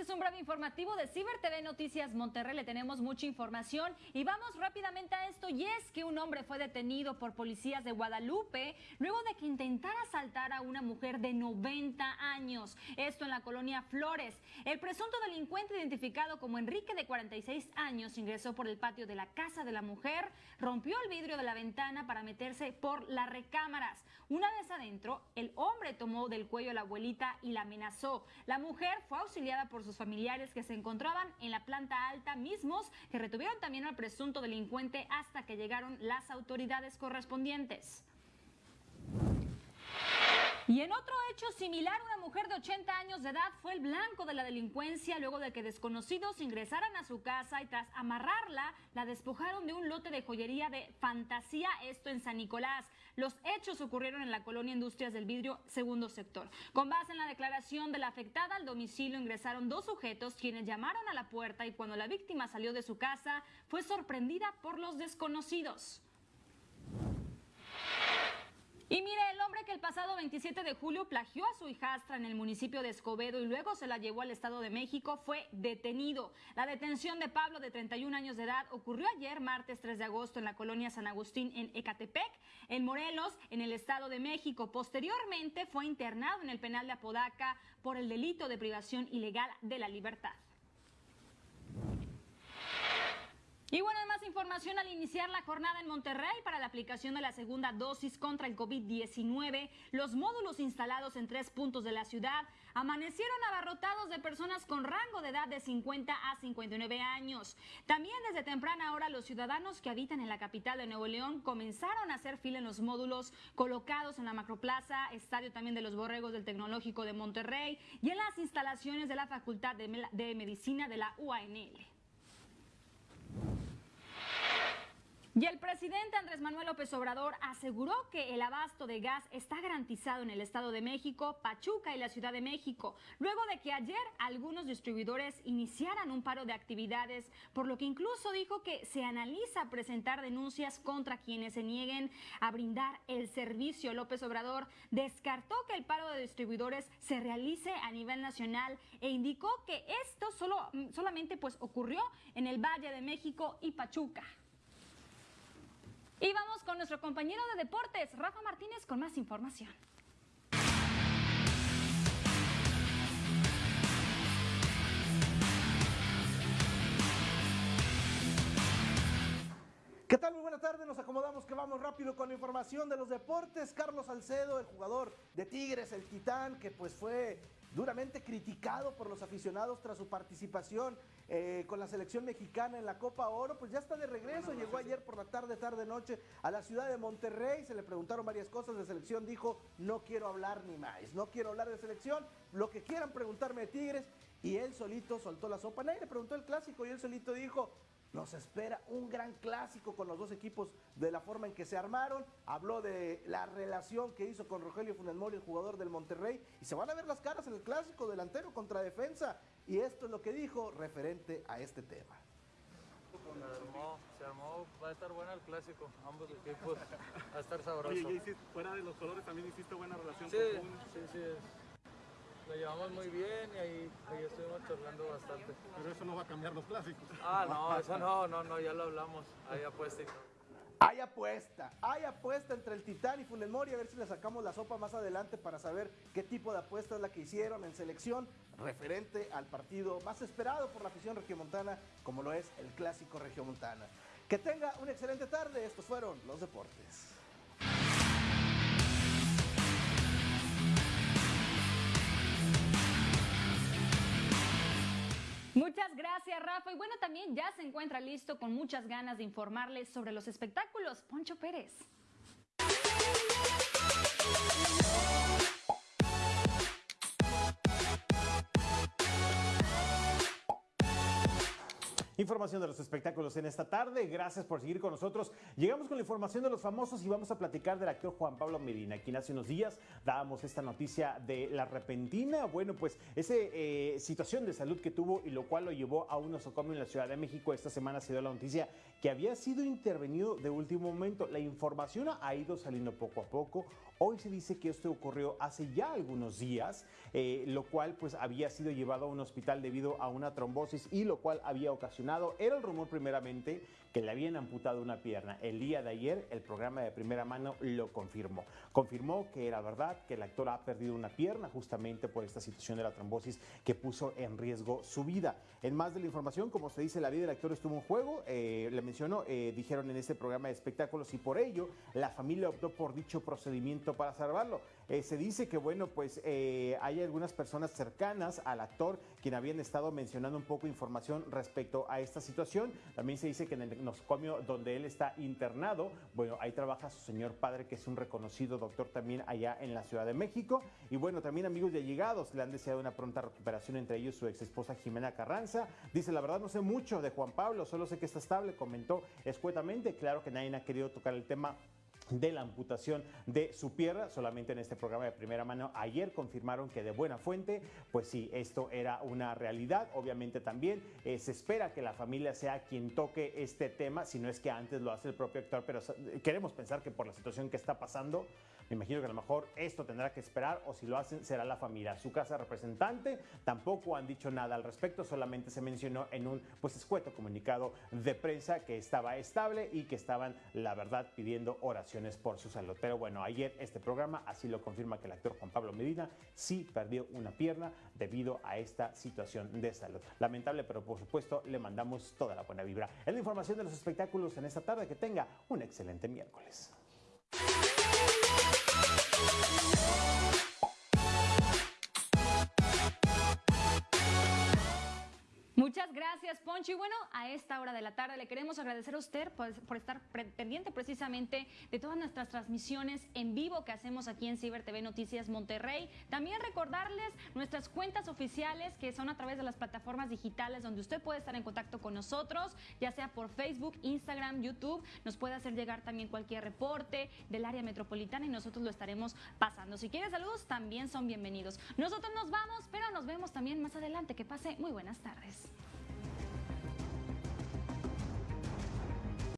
Este es un breve informativo de Ciber TV Noticias Monterrey. Le tenemos mucha información y vamos rápidamente a esto. Y es que un hombre fue detenido por policías de Guadalupe luego de que intentara asaltar a una mujer de 90 años. Esto en la colonia Flores. El presunto delincuente identificado como Enrique de 46 años ingresó por el patio de la casa de la mujer, rompió el vidrio de la ventana para meterse por las recámaras. Una vez adentro, el hombre tomó del cuello a la abuelita y la amenazó. La mujer fue auxiliada por sus familiares que se encontraban en la planta alta mismos que retuvieron también al presunto delincuente hasta que llegaron las autoridades correspondientes. Y en otro hecho similar, una mujer de 80 años de edad fue el blanco de la delincuencia luego de que desconocidos ingresaran a su casa y tras amarrarla, la despojaron de un lote de joyería de fantasía, esto en San Nicolás. Los hechos ocurrieron en la colonia Industrias del Vidrio, segundo sector. Con base en la declaración de la afectada, al domicilio ingresaron dos sujetos quienes llamaron a la puerta y cuando la víctima salió de su casa fue sorprendida por los desconocidos. Y mire, el hombre que el pasado 27 de julio plagió a su hijastra en el municipio de Escobedo y luego se la llevó al Estado de México fue detenido. La detención de Pablo, de 31 años de edad, ocurrió ayer, martes 3 de agosto, en la colonia San Agustín, en Ecatepec, en Morelos, en el Estado de México. Posteriormente fue internado en el penal de Apodaca por el delito de privación ilegal de la libertad. Y bueno, más información al iniciar la jornada en Monterrey para la aplicación de la segunda dosis contra el COVID-19. Los módulos instalados en tres puntos de la ciudad amanecieron abarrotados de personas con rango de edad de 50 a 59 años. También desde temprana hora los ciudadanos que habitan en la capital de Nuevo León comenzaron a hacer fila en los módulos colocados en la Macroplaza, estadio también de los Borregos del Tecnológico de Monterrey y en las instalaciones de la Facultad de, Medicina de la UANL. Y el presidente Andrés Manuel López Obrador aseguró que el abasto de gas está garantizado en el Estado de México, Pachuca y la Ciudad de México, luego de que ayer algunos distribuidores iniciaran un paro de actividades, por lo que incluso dijo que se analiza presentar denuncias contra quienes se nieguen a brindar el servicio. López Obrador descartó que el paro de distribuidores se realice a nivel nacional e indicó que esto solo, solamente pues ocurrió en el Valle de México y Pachuca. Y vamos con nuestro compañero de deportes, Rafa Martínez, con más información. ¿Qué tal? Muy buena tarde, nos acomodamos que vamos rápido con la información de los deportes. Carlos Salcedo, el jugador de Tigres, el Titán, que pues fue duramente criticado por los aficionados tras su participación eh, con la selección mexicana en la Copa Oro, pues ya está de regreso, llegó ayer por la tarde, tarde, noche a la ciudad de Monterrey, se le preguntaron varias cosas. De selección, dijo, no quiero hablar ni más, no quiero hablar de selección, lo que quieran preguntarme de Tigres, y él solito soltó la sopa, nadie le preguntó el clásico y él solito dijo, nos espera un gran clásico con los dos equipos de la forma en que se armaron. Habló de la relación que hizo con Rogelio Funes Mori, el jugador del Monterrey. Y se van a ver las caras en el clásico delantero contra defensa. Y esto es lo que dijo referente a este tema. Se armó, se armó, va a estar bueno el clásico, ambos equipos, va a estar sabroso. Oye, fuera de los colores también hiciste buena relación sí, con Sí, sí, lo llevamos muy bien y ahí, ahí estuvimos charlando bastante. Pero eso no va a cambiar los clásicos. Ah, no, eso no, no, no, ya lo hablamos, ahí apuesta y todo. Hay apuesta, hay apuesta entre el Titán y Funes Mori, a ver si le sacamos la sopa más adelante para saber qué tipo de apuesta es la que hicieron en selección referente al partido más esperado por la afición regiomontana, como lo es el clásico regiomontana. Que tenga una excelente tarde, estos fueron los deportes. Muchas gracias, Rafa. Y bueno, también ya se encuentra listo con muchas ganas de informarles sobre los espectáculos. Poncho Pérez. Información de los espectáculos en esta tarde. Gracias por seguir con nosotros. Llegamos con la información de los famosos y vamos a platicar del actor Juan Pablo Medina, quien hace unos días dábamos esta noticia de la repentina, bueno, pues esa eh, situación de salud que tuvo y lo cual lo llevó a un nosocomio en la Ciudad de México. Esta semana se dio la noticia que había sido intervenido de último momento. La información ha ido saliendo poco a poco. Hoy se dice que esto ocurrió hace ya algunos días, eh, lo cual pues había sido llevado a un hospital debido a una trombosis y lo cual había ocasionado, era el rumor primeramente que le habían amputado una pierna. El día de ayer el programa de primera mano lo confirmó. Confirmó que era verdad que el actor ha perdido una pierna justamente por esta situación de la trombosis que puso en riesgo su vida. En más de la información, como se dice, la vida del actor estuvo en juego, eh, le menciono, eh, dijeron en este programa de espectáculos y por ello la familia optó por dicho procedimiento para salvarlo. Eh, se dice que, bueno, pues hay algunas personas cercanas al actor quien habían estado mencionando un poco información respecto a esta situación. También se dice que en el nosocomio donde él está internado, bueno, ahí trabaja su señor padre, que es un reconocido doctor también allá en la Ciudad de México. Y bueno, también amigos de allegados le han deseado una pronta recuperación, entre ellos su ex esposa Jimena Carranza. Dice, la verdad no sé mucho de Juan Pablo, solo sé que está estable, comentó escuetamente. Claro que nadie ha querido tocar el tema de la amputación de su pierna, solamente en este programa de primera mano. Ayer confirmaron que de buena fuente, pues sí, esto era una realidad. Obviamente también eh, se espera que la familia sea quien toque este tema, si no es que antes lo hace el propio actor, pero queremos pensar que por la situación que está pasando, me imagino que a lo mejor esto tendrá que esperar o si lo hacen será la familia. Su casa representante tampoco han dicho nada al respecto, solamente se mencionó en un pues escueto comunicado de prensa que estaba estable y que estaban, la verdad, pidiendo oraciones por su salud. Pero bueno, ayer este programa así lo confirma que el actor Juan Pablo Medina sí perdió una pierna debido a esta situación de salud. Lamentable, pero por supuesto le mandamos toda la buena vibra. Es la información de los espectáculos en esta tarde. Que tenga un excelente miércoles. Gracias, Poncho. Y bueno, a esta hora de la tarde le queremos agradecer a usted por, estar pendiente precisamente de todas nuestras transmisiones en vivo que hacemos aquí en Ciber TV Noticias Monterrey. También recordarles nuestras cuentas oficiales que son a través de las plataformas digitales donde usted puede estar en contacto con nosotros, ya sea por Facebook, Instagram, YouTube. Nos puede hacer llegar también cualquier reporte del área metropolitana y nosotros lo estaremos pasando. Si quiere saludos, también son bienvenidos. Nosotros nos vamos, pero nos vemos también más adelante. Que pase muy buenas tardes.